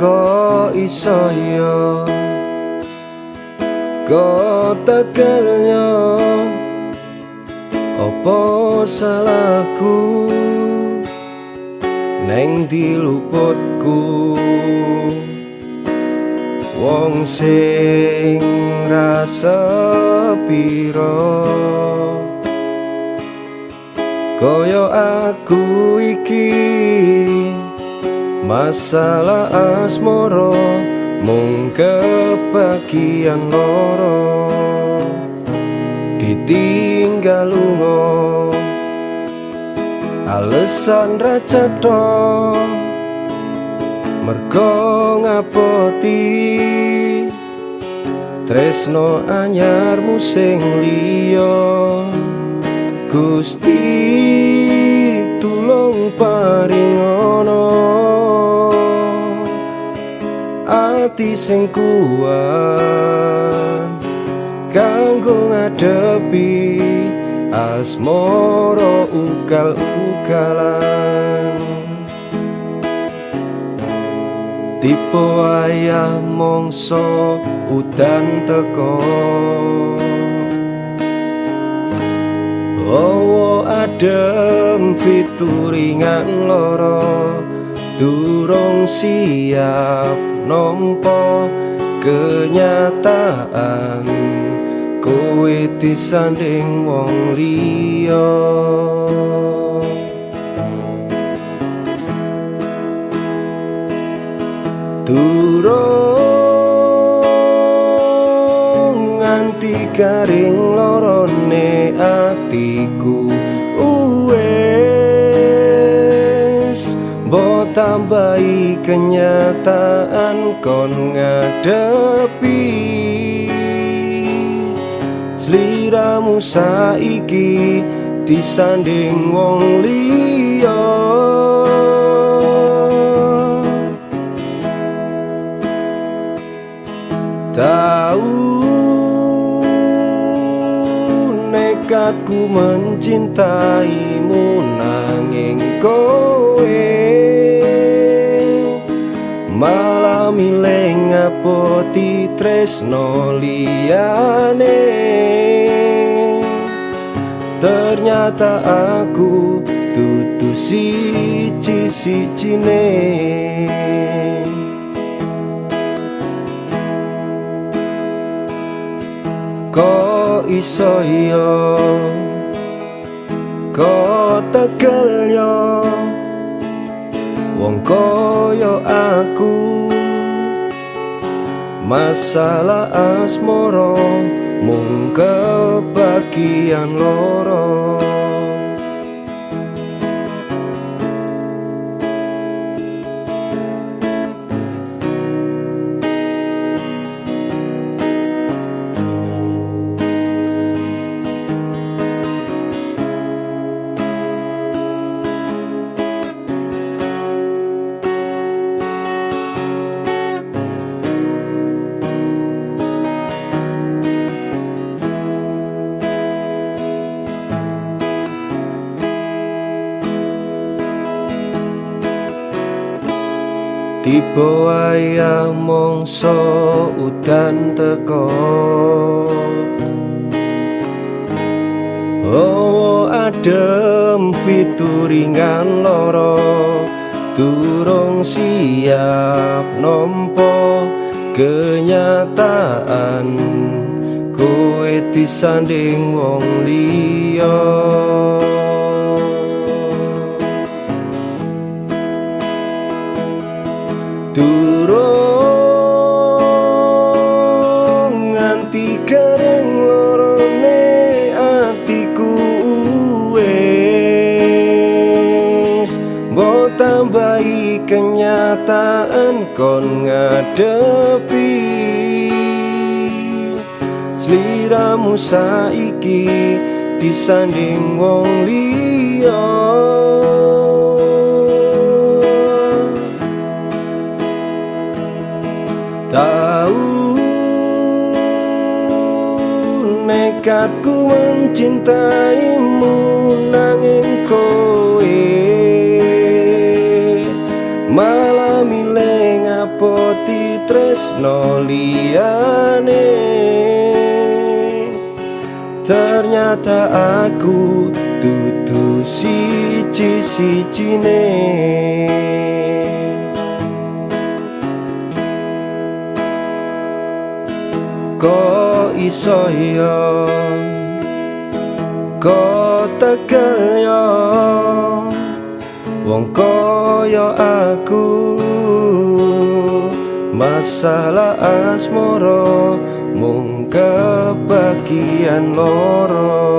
kok iso yo? Kok tegelnya opo salahku? Neng diluputku. Wong sing rasa piro? Koyo aku masalah asmoro mung kebagian loro ditinggal lungo alesan racetho mergo ngapoti tresno anyarmu sing liya. Gusti ati sing kuat kanggo ngadepi asmoro ukal-ukalan. Tipe ayah mongso udan teko Oh adem fituringan loro durung siap nompo kenyataan kowe disanding wong liya. Durung nganti garing lorone atiku tambahi kenyataan kon ngadepi. Sliramu saiki disanding wong liya. Tahu nekatku mencintaimu tresno liyane. Ternyata aku tutu siji sijine kok iso yo? Kok tegel yo? Wong koyo aku masalah asmoro mung kebagian loro Tiba wayah mongso udan teko Oh adem fituringan loro Turung siap nompo kenyataan. Kowe disanding wong liya kenyataan kon ngadepi. Sliramu saiki disanding wong liya. Tahu nekatku mencintaimu nanging kowe no liane Ternyata aku tutu siji-sijine. Ko iso yo Ko tekel yo Wong koyo aku Masalah asmoro Mung kebagian loro